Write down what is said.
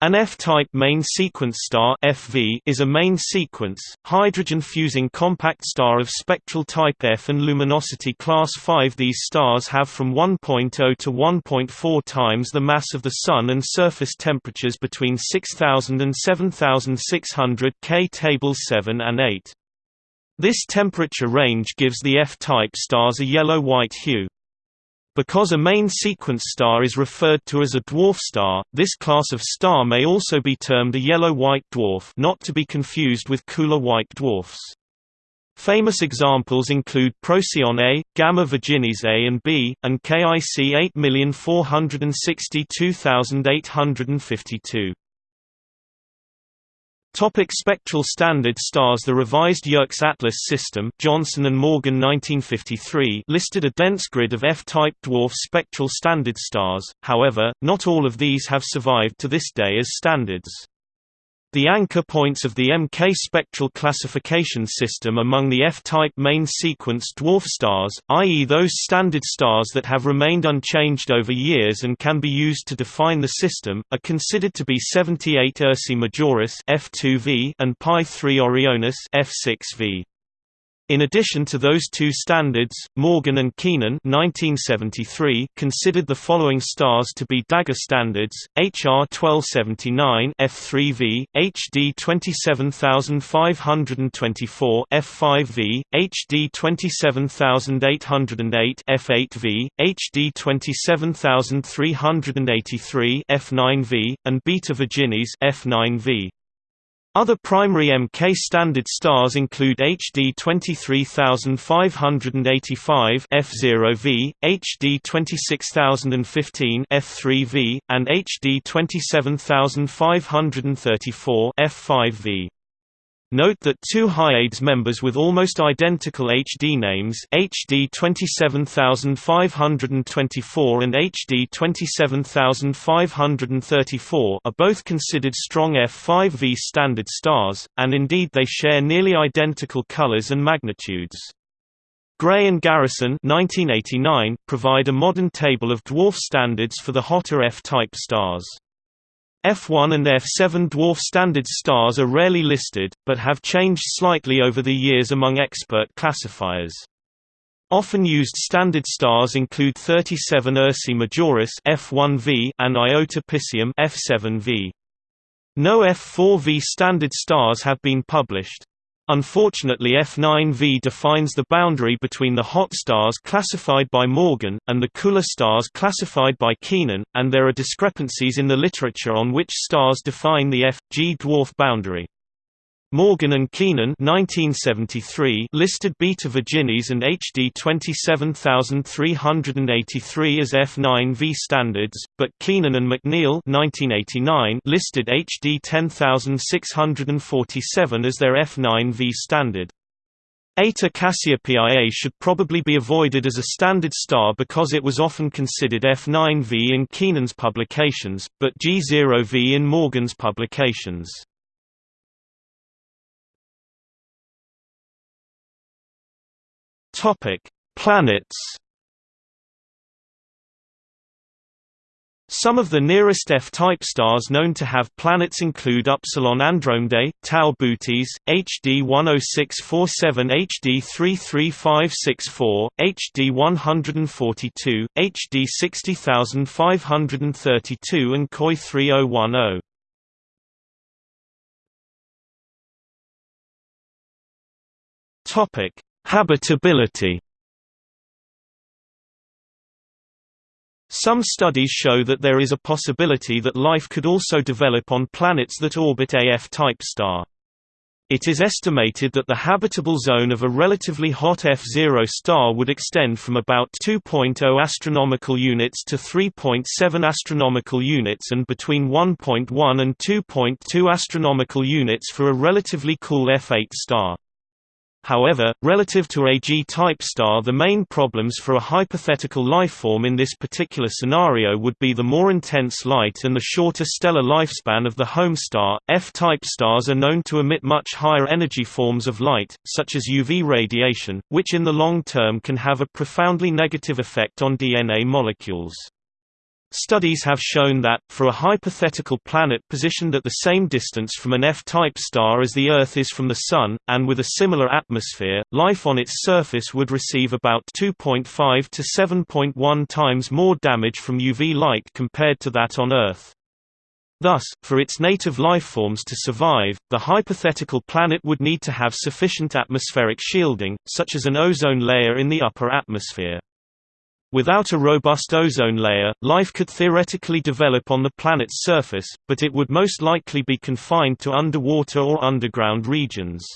An F-type main sequence star FV is a main sequence, hydrogen-fusing compact star of spectral type F and luminosity class 5 These stars have from 1.0 to 1.4 times the mass of the Sun and surface temperatures between 6000 and 7600 K Table 7 and 8. This temperature range gives the F-type stars a yellow-white hue. Because a main sequence star is referred to as a dwarf star, this class of star may also be termed a yellow-white dwarf not to be confused with cooler white dwarfs. Famous examples include Procyon A, Gamma Virginis A and B, and KIC 8462852. Topic spectral standard stars The revised Yerkes Atlas system Johnson and Morgan 1953 listed a dense grid of F-type dwarf spectral standard stars, however, not all of these have survived to this day as standards. The anchor points of the MK spectral classification system among the F-type main sequence dwarf stars, i.e. those standard stars that have remained unchanged over years and can be used to define the system, are considered to be 78 Ursae Majoris F2V and Pi 3 Orionis F6V. In addition to those two standards, Morgan and Keenan 1973 considered the following stars to be Dagger standards: HR 1279 F3V, HD 27524 F5V, HD 27808 F8V, HD 27383 F9V, and Beta Virginis F9V. Other primary Mk standard stars include HD 23585 F0V, HD 26015 F3V, and HD 27534 F5V. Note that two Hyades members with almost identical HD names HD 27524 and HD 27534 are both considered strong F5V standard stars, and indeed they share nearly identical colors and magnitudes. Gray and Garrison 1989 provide a modern table of dwarf standards for the hotter F-type stars. F1 and F7 dwarf standard stars are rarely listed, but have changed slightly over the years among expert classifiers. Often used standard stars include 37 Ursae Majoris F1V and Iota Piscium F7V. No F4V standard stars have been published. Unfortunately F9V defines the boundary between the hot stars classified by Morgan, and the cooler stars classified by Keenan, and there are discrepancies in the literature on which stars define the F-G dwarf boundary. Morgan and Keenan 1973 listed Beta Virginis and HD 27383 as F9V standards, but Keenan and McNeil 1989 listed HD 10647 as their F9V standard. Eta Cassiopeiae should probably be avoided as a standard star because it was often considered F9V in Keenan's publications, but G0V in Morgan's publications. Topic: Planets. Some of the nearest F-type stars known to have planets include Upsilon Andromedae, Tau Bootes, HD 10647 HD 33564, HD 142, HD 60532 and KOI 3010. Topic: Habitability Some studies show that there is a possibility that life could also develop on planets that orbit a F-type star. It is estimated that the habitable zone of a relatively hot F0 star would extend from about 2.0 astronomical units to 3.7 astronomical units and between 1.1 and 2.2 astronomical units for a relatively cool F8 star. However, relative to a G-type star the main problems for a hypothetical lifeform in this particular scenario would be the more intense light and the shorter stellar lifespan of the home star. F-type stars are known to emit much higher energy forms of light, such as UV radiation, which in the long term can have a profoundly negative effect on DNA molecules. Studies have shown that, for a hypothetical planet positioned at the same distance from an F-type star as the Earth is from the Sun, and with a similar atmosphere, life on its surface would receive about 2.5 to 7.1 times more damage from UV light compared to that on Earth. Thus, for its native lifeforms to survive, the hypothetical planet would need to have sufficient atmospheric shielding, such as an ozone layer in the upper atmosphere. Without a robust ozone layer, life could theoretically develop on the planet's surface, but it would most likely be confined to underwater or underground regions.